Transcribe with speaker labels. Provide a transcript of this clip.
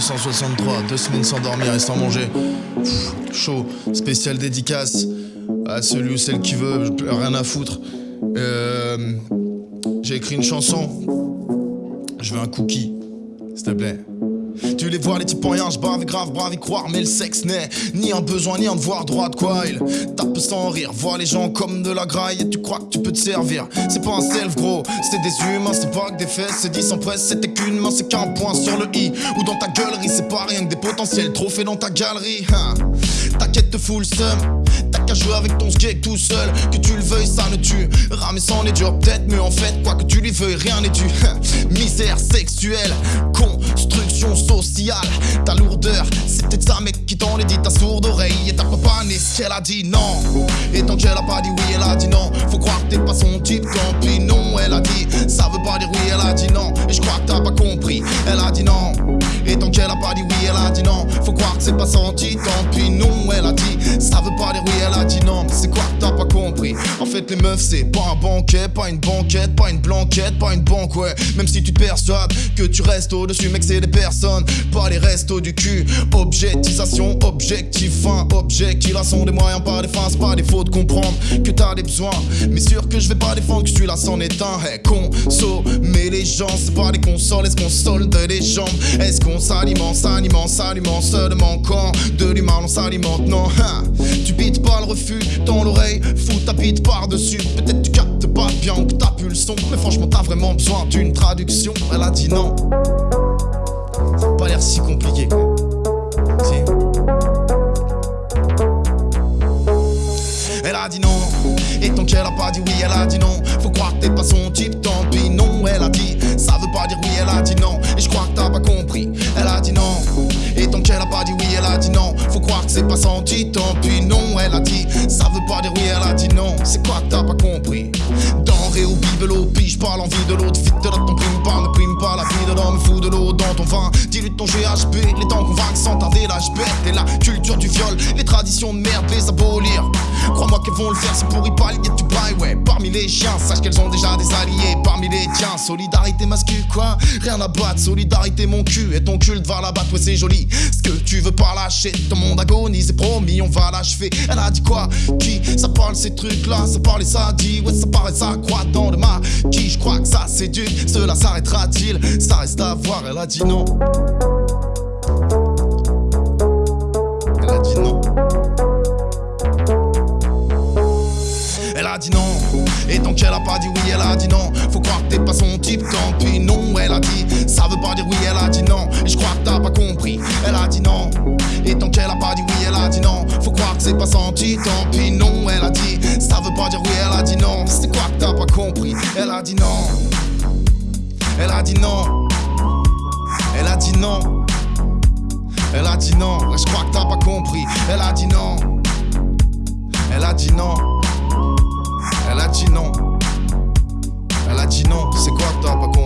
Speaker 1: 1863, deux semaines sans dormir et sans manger. chaud, spécial dédicace à celui ou celle qui veut, rien à foutre. Euh, J'ai écrit une chanson. Je veux un cookie, s'il te plaît. Tu les vois, les types en rien, je avec grave, brave y croire, mais le sexe n'est ni un besoin, ni un devoir droit de quoi. Il tape sans rire, vois les gens comme de la graille et tu crois que tu peux te servir. C'est pas un self, gros, c'est des humains, c'est pas que des fesses, c'est dit sans presse, c'était qu'une main, c'est qu'un point sur le i. Ou dans ta gueulerie, c'est pas rien que des potentiels trophées dans ta galerie. Hein. T'inquiète, te full seum. T'as qu'à jouer avec ton skate tout seul. Que tu le veuilles, ça ne tue. Ramer sans les durs, peut-être, mais en fait, quoi que tu lui veuilles, rien n'est dû. Misère sexuelle, construction qu'elle a dit non. Et tant qu'elle a pas dit oui, elle a dit non. Faut croire que t'es pas son type, tant pis, non. Elle a dit, ça veut pas dire oui, elle a dit non. Et je crois que t'as pas compris, elle a dit non. Et tant qu'elle a pas dit oui, elle a dit non. Faut croire que c'est pas senti, tant pis, non. Elle a dit, ça veut pas dire oui, elle a dit non. Mais c'est quoi t'as pas compris? En fait, les meufs, c'est pas un banquet, pas une banquette, pas une blanquette, pas une banque, ouais. Même si tu te persuades que tu restes au-dessus, mec, c'est des personnes, pas les restos du cul. Objectisation, objectif, fin, objectivation des moyens, pas des fins, c'est pas des fautes de comprendre que t'as des besoins. Mais sûr que je vais pas défendre que celui-là s'en est un. Hey, consommer les c'est pas des consoles, est-ce qu'on solde les jambes? Est-ce qu'on s'alimente, s'alimente, s'alimente seulement quand de l'humain on s'alimente? Non, hein. tu bites pas le refus dans l'oreille, fous ta bite par-dessus. Peut-être tu captes pas bien que t'as pu le son, mais franchement t'as vraiment besoin d'une traduction. Elle a dit non. Ça a pas l'air si compliqué. Elle a dit non, et tant qu'elle a pas dit oui, elle a dit non. Faut croire t'es pas son pas dit oui, elle a dit non. Faut croire que c'est pas senti, tant pis, non. Elle a dit, ça veut pas dire oui, elle a dit non. C'est quoi t'as pas compris? Denrée ou bibelot, pige pas l'envie de l'autre. Vite de ton prime pas, ne prime pas la vie de l'homme. Fou de l'eau dans ton vin, dilute ton GHB. Les temps convaincre sans tarder l'âge bête. Et la culture du viol, les traditions de merde, les abolir. Crois-moi qu'elles vont le faire, c'est pour y pallier du ouais. Parmi les chiens, sache qu'elles ont déjà des alliés. Parmi les tiens, solidarité masculine, quoi? Rien à battre, solidarité mon cul. Et ton cul va la battre, ouais, c'est joli. Ce que tu veux pas lâcher, ton monde agonise, et promis, on va l'achever. Elle a dit quoi? Qui? Ça parle ces trucs-là, ça parle et ça dit, ouais, ça paraît, ça croit dans le Qui Je crois que ça séduit, cela s'arrêtera-t-il? Ça reste à voir, elle a dit non. Elle a dit non. Elle a dit non. Et tant qu'elle a pas dit oui, elle a dit non. Faut croire que t'es pas son type, tant pis, non. Elle a dit, ça veut pas dire oui, elle a dit non. Et je crois que t'as pas compris, elle a dit non. Et tant qu'elle a pas dit oui, elle a dit non. Faut croire que c'est pas senti, tant pis, non. Elle a dit, ça veut pas dire oui, elle a dit non. C'est quoi que t'as pas compris, elle a dit non. Elle a dit non. Elle a dit non. Elle a dit non. Je crois que t'as pas compris. Elle a dit non. Non. C'est quoi t'as pas?